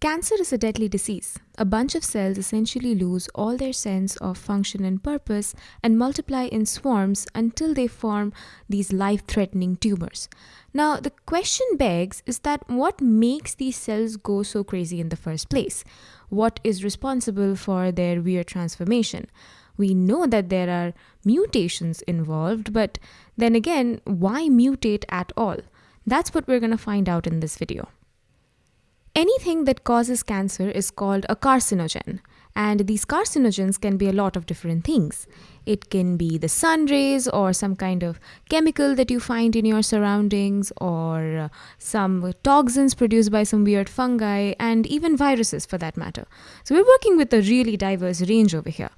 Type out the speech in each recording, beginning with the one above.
Cancer is a deadly disease. A bunch of cells essentially lose all their sense of function and purpose and multiply in swarms until they form these life threatening tumors. Now, the question begs is that what makes these cells go so crazy in the first place? What is responsible for their weird transformation? We know that there are mutations involved, but then again, why mutate at all? That's what we're going to find out in this video. Anything that causes cancer is called a carcinogen. And these carcinogens can be a lot of different things. It can be the sun rays or some kind of chemical that you find in your surroundings or uh, some toxins produced by some weird fungi and even viruses for that matter. So we're working with a really diverse range over here.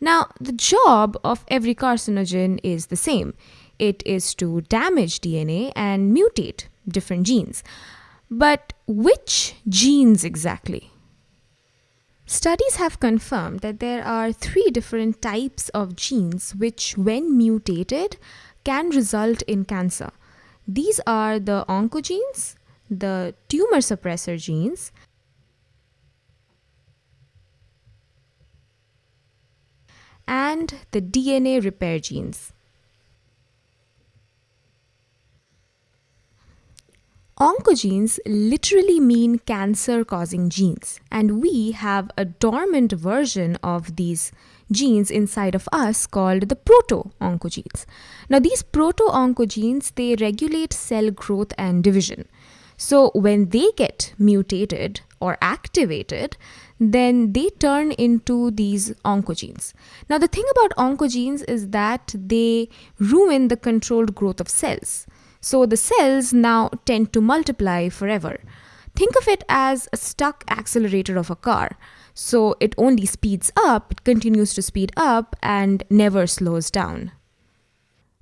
Now, the job of every carcinogen is the same. It is to damage DNA and mutate different genes. But which genes exactly? Studies have confirmed that there are three different types of genes which, when mutated, can result in cancer. These are the oncogenes, the tumor suppressor genes, and the DNA repair genes. Oncogenes literally mean cancer causing genes, and we have a dormant version of these genes inside of us called the proto-oncogenes. Now these proto-oncogenes they regulate cell growth and division. So when they get mutated or activated, then they turn into these oncogenes. Now the thing about oncogenes is that they ruin the controlled growth of cells. So the cells now tend to multiply forever. Think of it as a stuck accelerator of a car. So it only speeds up, it continues to speed up and never slows down.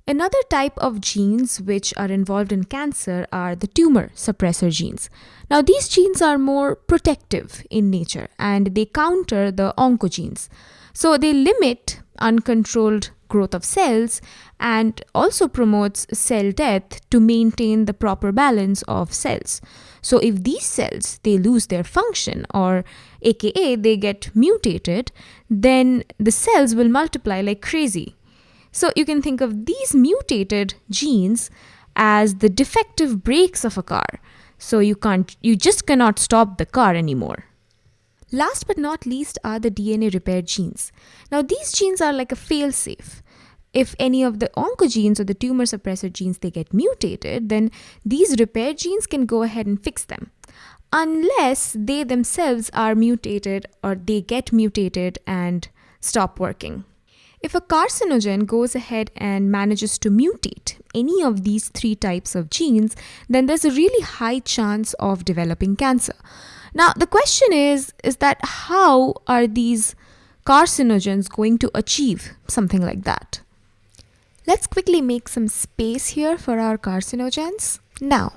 Another type of genes which are involved in cancer are the tumor suppressor genes. Now, these genes are more protective in nature and they counter the oncogenes. So, they limit uncontrolled growth of cells and also promotes cell death to maintain the proper balance of cells. So if these cells they lose their function or aka they get mutated, then the cells will multiply like crazy. So you can think of these mutated genes as the defective brakes of a car. So you can't you just cannot stop the car anymore. Last but not least are the DNA repair genes. Now, these genes are like a failsafe. If any of the oncogenes or the tumor suppressor genes they get mutated, then these repair genes can go ahead and fix them. Unless they themselves are mutated or they get mutated and stop working. If a carcinogen goes ahead and manages to mutate any of these three types of genes, then there's a really high chance of developing cancer. Now, the question is is that how are these carcinogens going to achieve something like that? Let's quickly make some space here for our carcinogens. Now,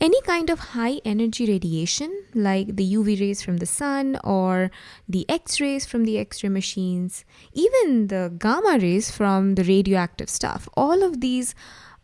any kind of high energy radiation like the UV rays from the sun or the X rays from the X ray machines, even the gamma rays from the radioactive stuff, all of these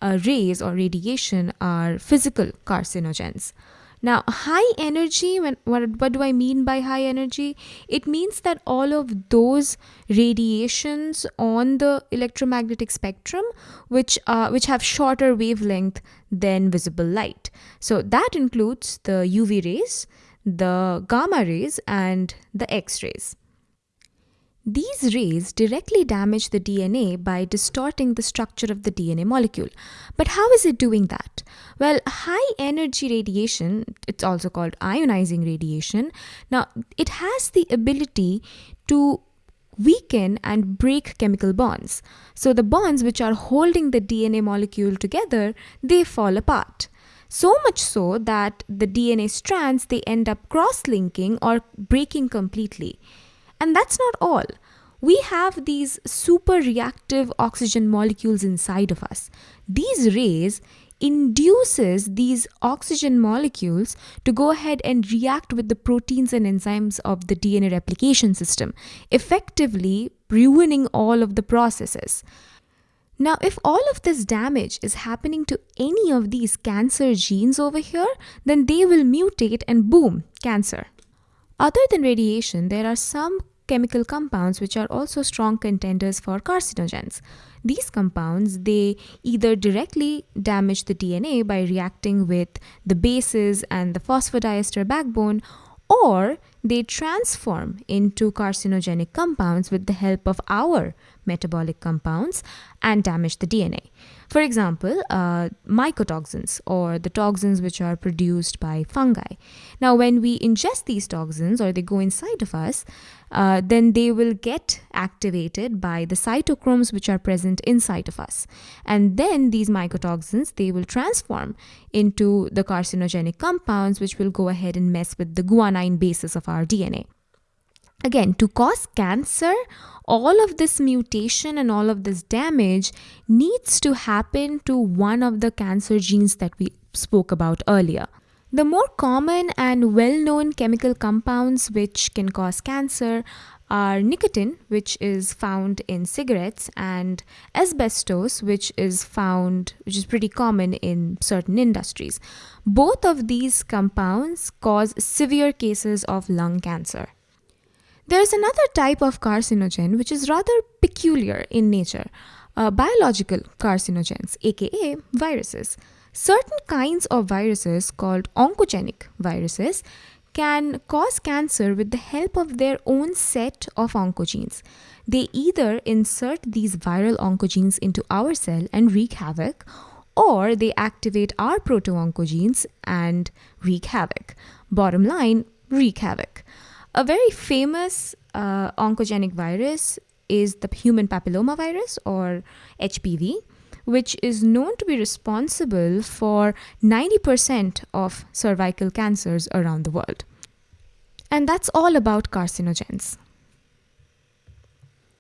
uh, rays or radiation are physical carcinogens. Now, high energy, when, what, what do I mean by high energy? It means that all of those radiations on the electromagnetic spectrum, which, uh, which have shorter wavelength than visible light. So that includes the UV rays, the gamma rays, and the X rays. These rays directly damage the DNA by distorting the structure of the DNA molecule. But how is it doing that? Well, high energy radiation, it's also called ionizing radiation, now it has the ability to weaken and break chemical bonds. So the bonds which are holding the DNA molecule together, they fall apart. So much so that the DNA strands, they end up cross-linking or breaking completely. And that's not all. We have these super reactive oxygen molecules inside of us. These rays induces these oxygen molecules to go ahead and react with the proteins and enzymes of the DNA replication system, effectively ruining all of the processes. Now, if all of this damage is happening to any of these cancer genes over here, then they will mutate and boom, cancer. Other than radiation, there are some chemical compounds which are also strong contenders for carcinogens. These compounds, they either directly damage the DNA by reacting with the bases and the phosphodiester backbone or they transform into carcinogenic compounds with the help of our metabolic compounds and damage the DNA. For example, uh, mycotoxins or the toxins which are produced by fungi. Now, when we ingest these toxins or they go inside of us, uh, then they will get activated by the cytochromes which are present inside of us. And then these mycotoxins, they will transform into the carcinogenic compounds which will go ahead and mess with the guanine basis of our DNA. Again, to cause cancer, all of this mutation and all of this damage needs to happen to one of the cancer genes that we spoke about earlier. The more common and well known chemical compounds which can cause cancer are nicotine, which is found in cigarettes, and asbestos, which is found, which is pretty common in certain industries. Both of these compounds cause severe cases of lung cancer. There's another type of carcinogen which is rather peculiar in nature uh, biological carcinogens, aka viruses. Certain kinds of viruses called oncogenic viruses can cause cancer with the help of their own set of oncogenes. They either insert these viral oncogenes into our cell and wreak havoc, or they activate our proto-oncogenes and wreak havoc. Bottom line, wreak havoc. A very famous uh, oncogenic virus is the human papillomavirus or HPV which is known to be responsible for 90% of cervical cancers around the world. And that's all about carcinogens.